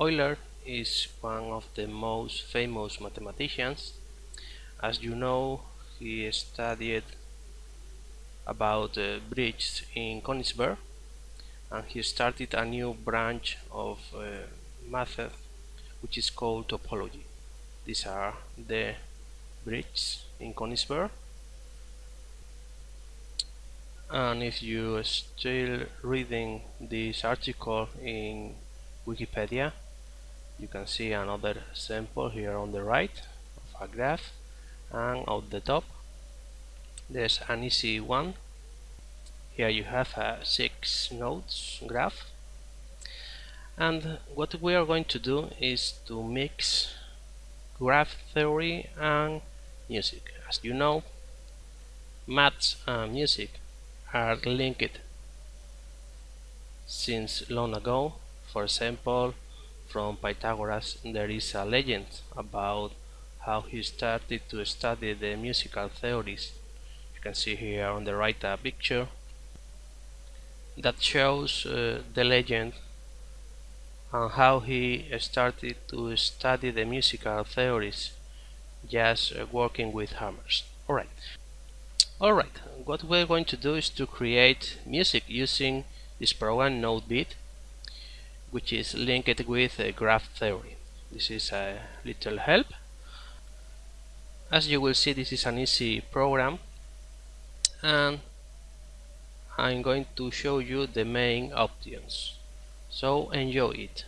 Euler is one of the most famous mathematicians. As you know, he studied about uh, bridges in Königsberg and he started a new branch of uh, which is called topology. These are the bridges in Königsberg and if you are still reading this article in Wikipedia you can see another sample here on the right of a graph and at the top there's an easy one. Here you have a six nodes graph. And what we are going to do is to mix graph theory and music. As you know maths and music are linked since long ago. For example from Pythagoras there is a legend about how he started to study the musical theories. You can see here on the right a picture that shows uh, the legend and how he started to study the musical theories just uh, working with hammers. Alright. Alright, what we're going to do is to create music using this program NodeBeat which is linked with graph theory. This is a little help. As you will see this is an easy program and I'm going to show you the main options. So enjoy it.